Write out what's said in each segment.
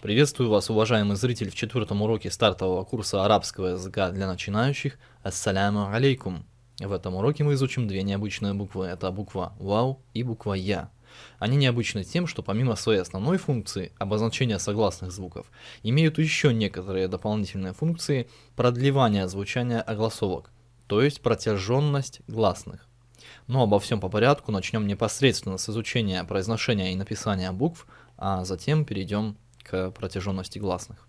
Приветствую вас, уважаемый зритель, в четвертом уроке стартового курса арабского языка для начинающих. Ассаляму алейкум. В этом уроке мы изучим две необычные буквы. Это буква «Вау» и буква «Я». Они необычны тем, что помимо своей основной функции, обозначения согласных звуков, имеют еще некоторые дополнительные функции продлевания звучания огласовок, то есть протяженность гласных. Но обо всем по порядку начнем непосредственно с изучения произношения и написания букв, а затем перейдем к протяженности гласных.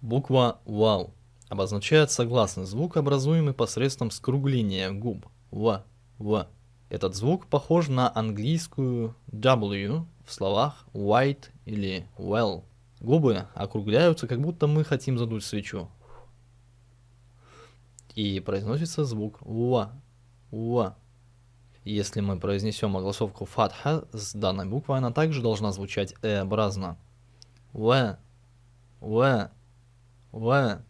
Буква «вау» обозначает согласный звук, образуемый посредством скругления губ «в», «в». Этот звук похож на английскую W в словах white или well. Губы округляются, как будто мы хотим задуть свечу. И произносится звук «в», «в». Если мы произнесем огласовку фатха с данной буквой, она также должна звучать э-образно. В, В, В.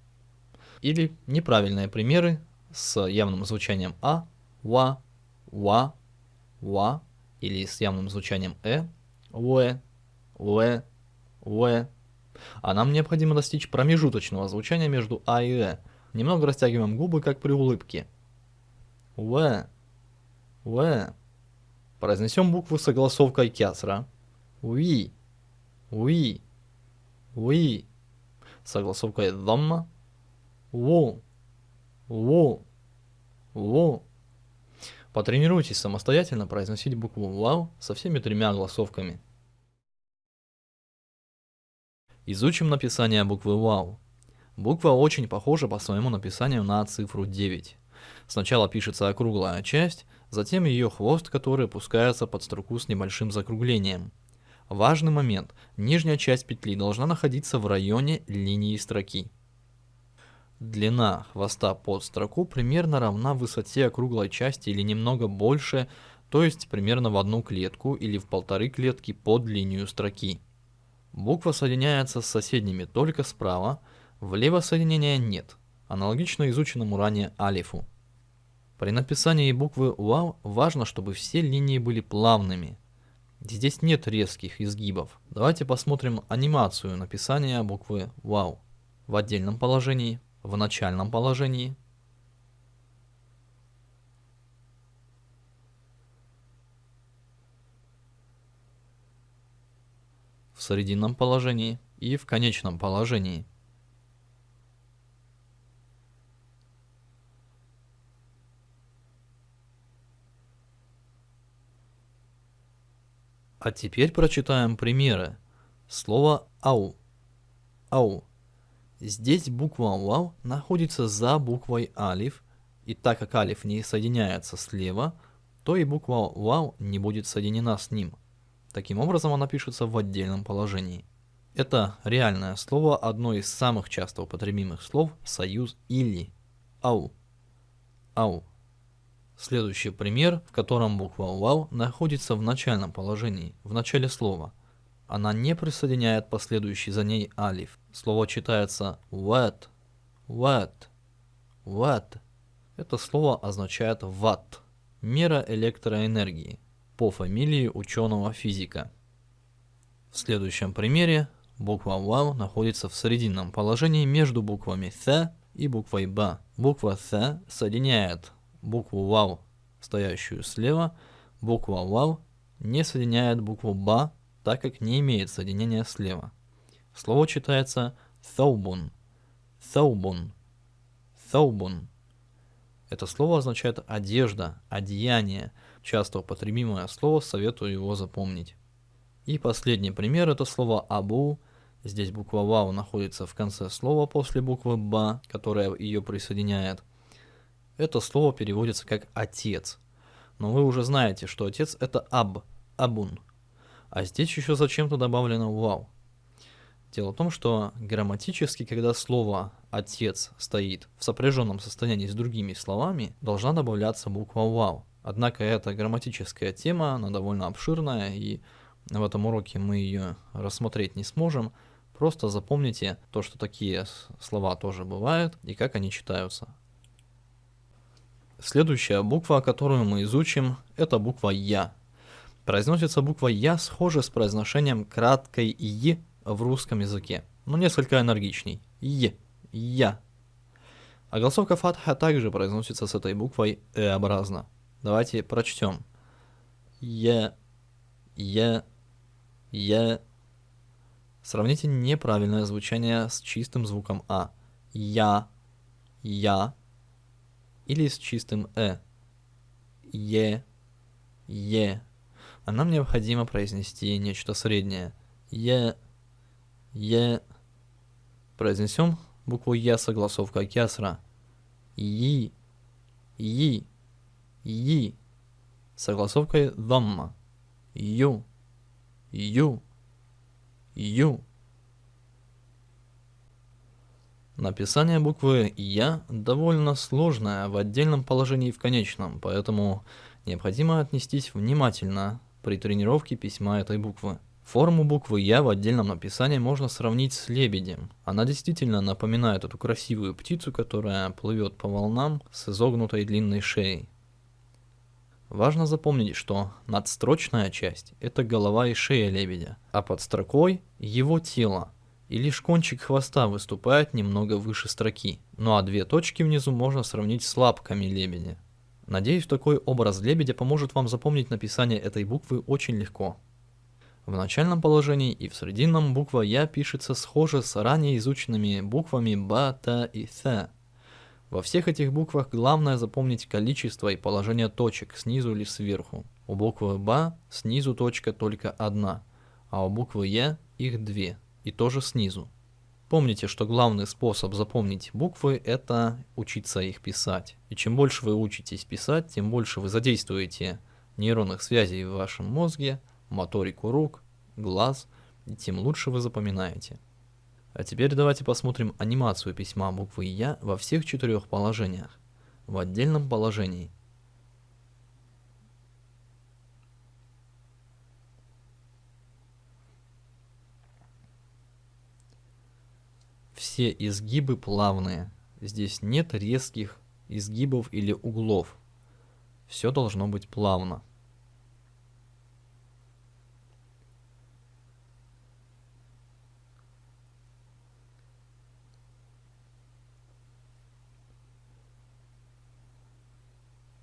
Или неправильные примеры с явным звучанием А, Ва, Ва, Ва. Или с явным звучанием Э, В, В, В. А нам необходимо достичь промежуточного звучания между А и Э. Немного растягиваем губы, как при улыбке. В, в. Произнесем букву с огласовкой кясра. Уи. Уи. Уи. С дамма. Ву. Ву. Ву. Потренируйтесь самостоятельно произносить букву «вау» со всеми тремя огласовками. Изучим написание буквы «вау». Буква очень похожа по своему написанию на цифру 9. Сначала пишется округлая часть, затем ее хвост, который опускается под строку с небольшим закруглением. Важный момент. Нижняя часть петли должна находиться в районе линии строки. Длина хвоста под строку примерно равна высоте округлой части или немного больше, то есть примерно в одну клетку или в полторы клетки под линию строки. Буква соединяется с соседними только справа, влево соединения нет, аналогично изученному ранее алифу. При написании буквы «вау» важно, чтобы все линии были плавными. Здесь нет резких изгибов. Давайте посмотрим анимацию написания буквы «вау» в отдельном положении, в начальном положении, в срединном положении и в конечном положении. А теперь прочитаем примеры. Слово «ау». «Ау». Здесь буква «вау» находится за буквой «алиф», и так как «алиф» не соединяется слева, то и буква «вау» не будет соединена с ним. Таким образом она пишется в отдельном положении. Это реальное слово, одно из самых часто употребимых слов «союз» или «ау». «Ау». Следующий пример, в котором буква «вау» находится в начальном положении, в начале слова. Она не присоединяет последующий за ней алиф. Слово читается «what», «what», «what». Это слово означает «ватт», мера электроэнергии, по фамилии ученого физика. В следующем примере буква «вау» находится в срединном положении между буквами «th» и буквой «ба». Буква «th» соединяет букву «вау», стоящую слева, буква «вау» не соединяет букву «ба», так как не имеет соединения слева. Слово читается «thawbun», «thawbun», «thawbun». Это слово означает «одежда», «одеяние», часто употребимое слово, советую его запомнить. И последний пример – это слово «абу», Здесь буква «вау» находится в конце слова после буквы «ба», которая ее присоединяет. Это слово переводится как «отец». Но вы уже знаете, что отец это «аб», «абун». А здесь еще зачем-то добавлено «вау». Дело в том, что грамматически, когда слово «отец» стоит в сопряженном состоянии с другими словами, должна добавляться буква «вау». Однако эта грамматическая тема, она довольно обширная, и в этом уроке мы ее рассмотреть не сможем. Просто запомните то, что такие слова тоже бывают и как они читаются. Следующая буква, которую мы изучим, это буква Я. Произносится буква Я схожа с произношением краткой И в русском языке, но несколько энергичней. Е, я. А голосовка фатха также произносится с этой буквой э-образно. Давайте прочтем. Е, е, е. Сравните неправильное звучание с чистым звуком А. Я, я. Или с чистым Э. Е, е. А нам необходимо произнести нечто среднее. Е, е. Произнесем букву Е согласовка кясра. И, и, и. Согласовкой дамма. Ю, ю, ю. Написание буквы «Я» довольно сложное в отдельном положении и в конечном, поэтому необходимо отнестись внимательно при тренировке письма этой буквы. Форму буквы «Я» в отдельном написании можно сравнить с лебедем. Она действительно напоминает эту красивую птицу, которая плывет по волнам с изогнутой длинной шеей. Важно запомнить, что надстрочная часть – это голова и шея лебедя, а под строкой – его тело, и лишь кончик хвоста выступает немного выше строки, ну а две точки внизу можно сравнить с лапками лебедя. Надеюсь, такой образ лебедя поможет вам запомнить написание этой буквы очень легко. В начальном положении и в срединном буква «Я» пишется схоже с ранее изученными буквами «Ба», «Та» и «Th». Во всех этих буквах главное запомнить количество и положение точек снизу или сверху. У буквы «Ба» снизу точка только одна, а у буквы «Я» их две, и тоже снизу. Помните, что главный способ запомнить буквы – это учиться их писать. И чем больше вы учитесь писать, тем больше вы задействуете нейронных связей в вашем мозге, моторику рук, глаз, и тем лучше вы запоминаете. А теперь давайте посмотрим анимацию письма буквы «Я» во всех четырех положениях. В отдельном положении. Все изгибы плавные. Здесь нет резких изгибов или углов. Все должно быть плавно.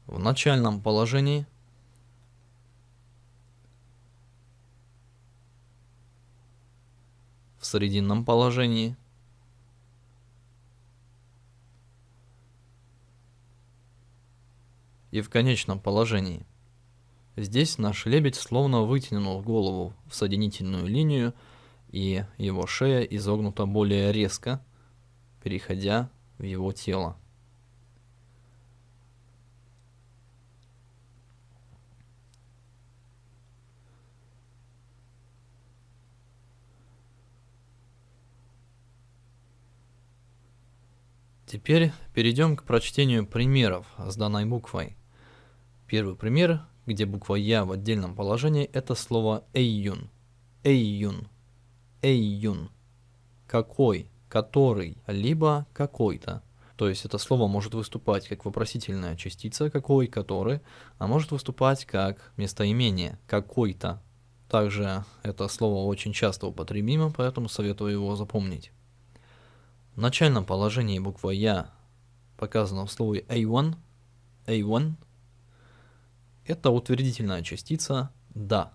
в начальном положении в срединном положении и в конечном положении. Здесь наш лебедь словно вытянул голову в соединительную линию, и его шея изогнута более резко, переходя в его тело. Теперь перейдем к прочтению примеров с данной буквой. Первый пример, где буква Я в отдельном положении, это слово эйюн. Эйюн. Эйюн. Какой, который, либо какой-то. То есть это слово может выступать как вопросительная частица какой, который, а может выступать как местоимение какой-то. Также это слово очень часто употребимо, поэтому советую его запомнить. В начальном положении буква Я показана в слове A1. A1 это утвердительная частица «да».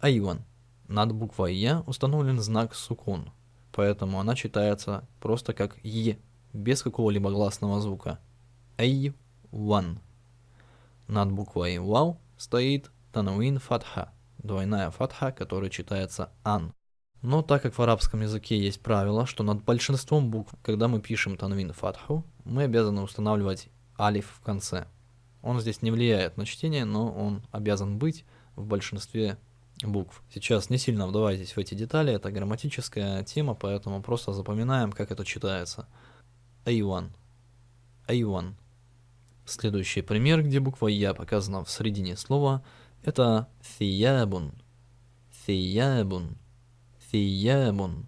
A1. Над буквой Я установлен знак сукун, поэтому она читается просто как Е, без какого-либо гласного звука. A1. Над буквой Вау стоит тануин фатха, двойная фатха, которая читается Ан. Но так как в арабском языке есть правило, что над большинством букв, когда мы пишем танвин фатху, мы обязаны устанавливать алиф в конце. Он здесь не влияет на чтение, но он обязан быть в большинстве букв. Сейчас не сильно вдавайтесь в эти детали, это грамматическая тема, поэтому просто запоминаем, как это читается. A1. A1. Следующий пример, где буква Я показана в середине слова, это thiyabun. Thiyabun. Фиябун.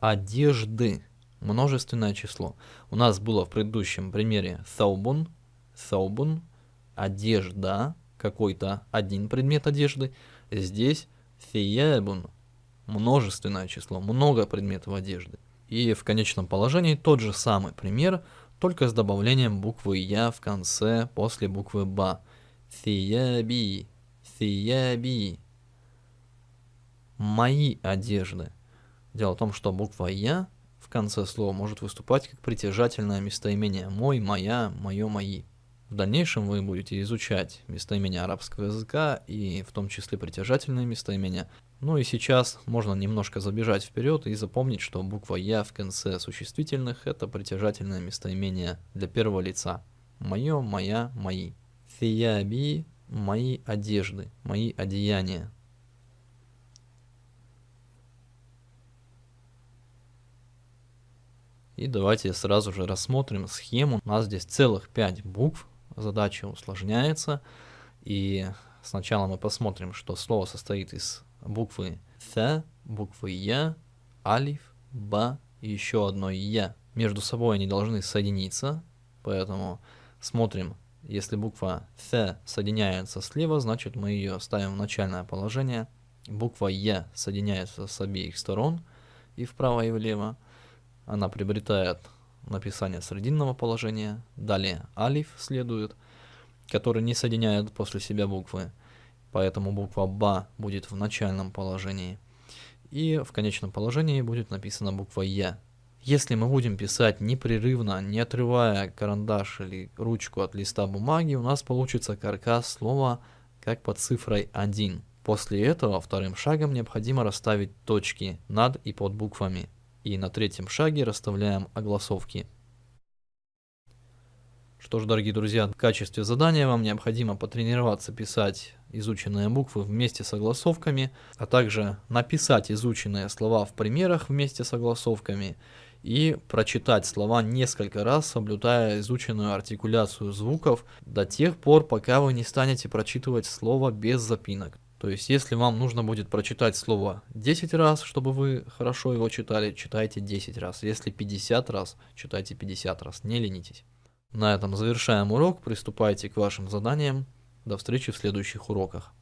Одежды. Множественное число. У нас было в предыдущем примере thawbun. Thawbun. Одежда. Какой-то один предмет одежды. Здесь фиябун. множественное число, много предметов одежды. И в конечном положении тот же самый пример, только с добавлением буквы «я» в конце после буквы «ба». Thияби, thияби. Мои одежды. Дело в том, что буква «я» в конце слова может выступать как притяжательное местоимение «мой», «моя», «моё», «мои». В дальнейшем вы будете изучать местоимения арабского языка и в том числе притяжательные местоимения. Ну и сейчас можно немножко забежать вперед и запомнить, что буква «я» в конце существительных – это притяжательное местоимение для первого лица. Мое, моя, мои. Фияби – мои одежды, мои одеяния. И давайте сразу же рассмотрим схему. У нас здесь целых 5 букв, задача усложняется. И сначала мы посмотрим, что слово состоит из буквы Th, буквы Я, Алиф, Ба и еще одной Я. Между собой они должны соединиться, поэтому смотрим, если буква Th соединяется слева, значит мы ее ставим в начальное положение. Буква Я соединяется с обеих сторон, и вправо, и влево. Она приобретает написание срединного положения. Далее алиф следует, который не соединяет после себя буквы. Поэтому буква Ба будет в начальном положении. И в конечном положении будет написана буква Я. Если мы будем писать непрерывно, не отрывая карандаш или ручку от листа бумаги, у нас получится каркас слова как под цифрой 1. После этого вторым шагом необходимо расставить точки над и под буквами. И на третьем шаге расставляем огласовки. Что ж, дорогие друзья, в качестве задания вам необходимо потренироваться писать изученные буквы вместе с огласовками, а также написать изученные слова в примерах вместе с огласовками и прочитать слова несколько раз, соблюдая изученную артикуляцию звуков до тех пор, пока вы не станете прочитывать слово без запинок. То есть, если вам нужно будет прочитать слово 10 раз, чтобы вы хорошо его читали, читайте 10 раз. Если 50 раз, читайте 50 раз. Не ленитесь. На этом завершаем урок. Приступайте к вашим заданиям. До встречи в следующих уроках.